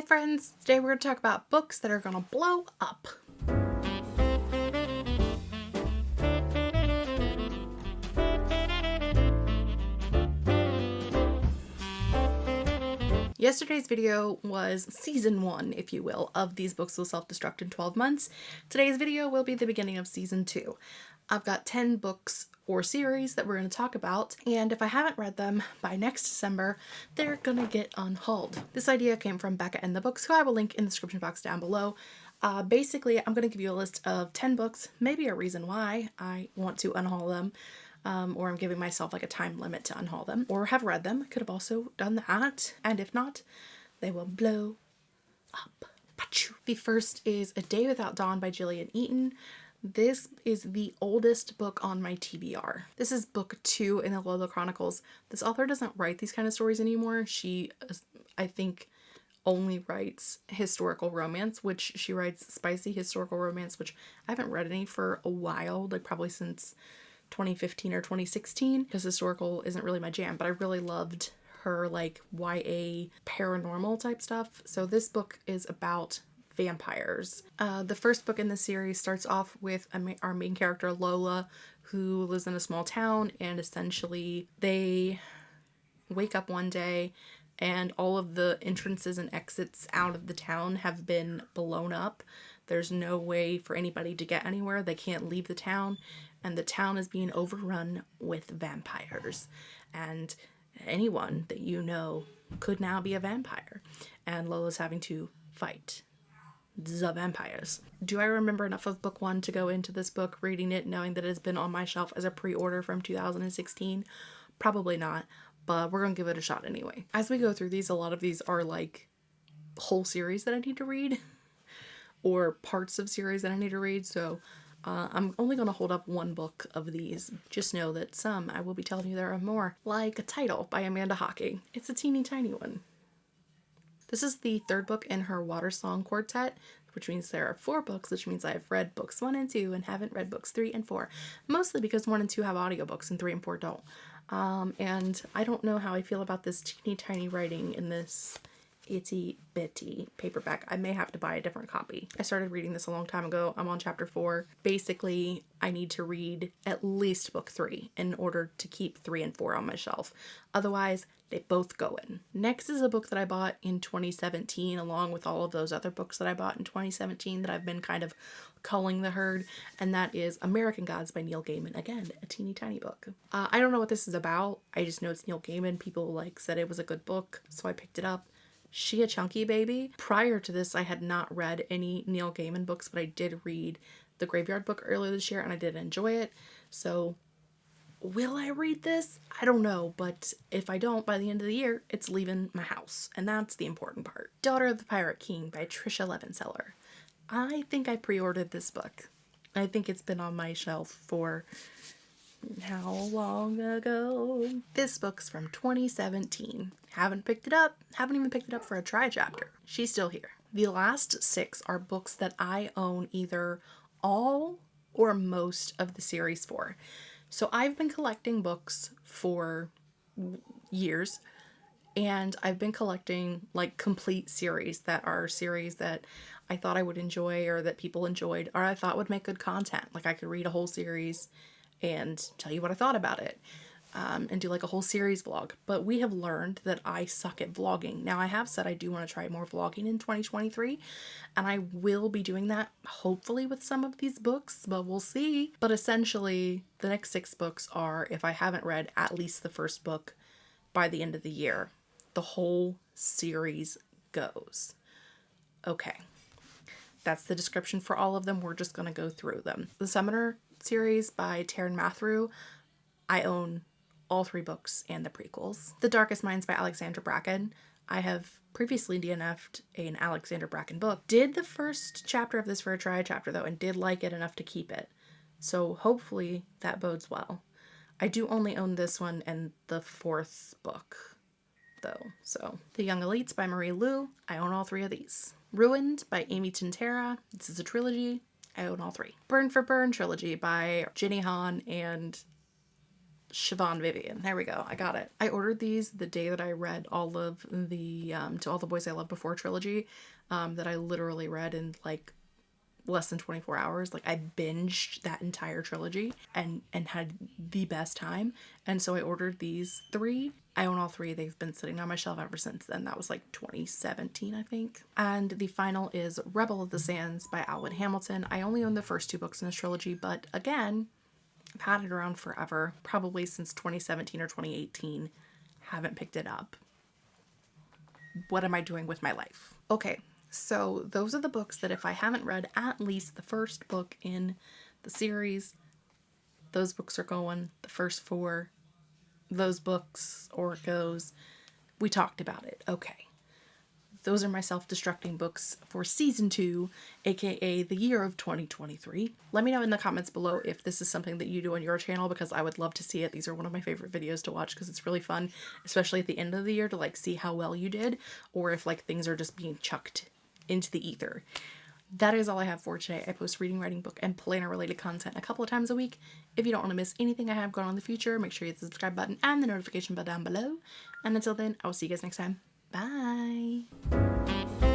Hi friends! Today we're going to talk about books that are going to blow up. Yesterday's video was season one, if you will, of these books will self-destruct in 12 months. Today's video will be the beginning of season two. I've got 10 books or series that we're going to talk about and if I haven't read them by next December they're gonna get unhauled. This idea came from Becca and the books who I will link in the description box down below. Uh, basically I'm going to give you a list of 10 books, maybe a reason why I want to unhaul them um, or I'm giving myself like a time limit to unhaul them or have read them. Could have also done that and if not they will blow up. The first is A Day Without Dawn by Jillian Eaton. This is the oldest book on my TBR. This is book two in the Lola Chronicles. This author doesn't write these kind of stories anymore. She, I think, only writes historical romance, which she writes spicy historical romance, which I haven't read any for a while, like probably since 2015 or 2016, because historical isn't really my jam, but I really loved her like YA paranormal type stuff. So this book is about vampires. Uh, the first book in the series starts off with our main character Lola who lives in a small town and essentially they wake up one day and all of the entrances and exits out of the town have been blown up. There's no way for anybody to get anywhere. They can't leave the town and the town is being overrun with vampires and anyone that you know could now be a vampire and Lola's having to fight the vampires. Do I remember enough of book one to go into this book reading it knowing that it has been on my shelf as a pre-order from 2016? Probably not, but we're gonna give it a shot anyway. As we go through these, a lot of these are like whole series that I need to read or parts of series that I need to read, so uh, I'm only going to hold up one book of these. Just know that some I will be telling you there are more, like a title by Amanda Hocking. It's a teeny tiny one. This is the third book in her Watersong Quartet, which means there are four books, which means I've read books one and two and haven't read books three and four. Mostly because one and two have audiobooks and three and four don't. Um, and I don't know how I feel about this teeny tiny writing in this itty bitty paperback. I may have to buy a different copy. I started reading this a long time ago. I'm on chapter four. Basically, I need to read at least book three in order to keep three and four on my shelf. Otherwise, they both go in. Next is a book that I bought in 2017 along with all of those other books that I bought in 2017 that I've been kind of culling the herd and that is American Gods by Neil Gaiman. Again, a teeny tiny book. Uh, I don't know what this is about. I just know it's Neil Gaiman. People like said it was a good book so I picked it up. She a Chunky Baby. Prior to this, I had not read any Neil Gaiman books, but I did read the Graveyard book earlier this year and I did enjoy it. So will I read this? I don't know, but if I don't by the end of the year, it's leaving my house, and that's the important part. Daughter of the Pirate King by Tricia Levenseller. I think I pre-ordered this book. I think it's been on my shelf for how long ago? This book's from 2017. Haven't picked it up. Haven't even picked it up for a try chapter. She's still here. The last six are books that I own either all or most of the series for. So I've been collecting books for years and I've been collecting like complete series that are series that I thought I would enjoy or that people enjoyed or I thought would make good content. Like I could read a whole series and tell you what I thought about it um, and do like a whole series vlog. But we have learned that I suck at vlogging. Now I have said I do want to try more vlogging in 2023 and I will be doing that hopefully with some of these books, but we'll see. But essentially the next six books are if I haven't read at least the first book by the end of the year, the whole series goes. Okay. That's the description for all of them. We're just going to go through them. The Summoner series by Taran Matharu. I own all three books and the prequels. The Darkest Minds by Alexandra Bracken. I have previously DNF'd an Alexandra Bracken book. Did the first chapter of this for a try chapter though and did like it enough to keep it. So hopefully that bodes well. I do only own this one and the fourth book though. So The Young Elites by Marie Lu. I own all three of these. Ruined by Amy Tintera. This is a trilogy. I own all three. Burn for Burn trilogy by Jenny Han and Siobhan Vivian. There we go. I got it. I ordered these the day that I read all of the um, To All the Boys I Loved Before trilogy um, that I literally read in like less than 24 hours like i binged that entire trilogy and and had the best time and so i ordered these three i own all three. They've been sitting on my shelf ever since then. That was like 2017 i think. And the final is rebel of the sands by alwyn hamilton. I only own the first two books in this trilogy but again i've had it around forever. Probably since 2017 or 2018 haven't picked it up. What am i doing with my life? Okay so those are the books that if I haven't read at least the first book in the series, those books are going. The first four, those books, Orcos, we talked about it. Okay. Those are my self-destructing books for season two, aka the year of 2023. Let me know in the comments below if this is something that you do on your channel because I would love to see it. These are one of my favorite videos to watch because it's really fun, especially at the end of the year to like see how well you did or if like things are just being chucked into the ether. That is all I have for today. I post reading, writing, book, and planner related content a couple of times a week. If you don't want to miss anything I have going on in the future, make sure you hit the subscribe button and the notification bell down below. And until then, I will see you guys next time. Bye!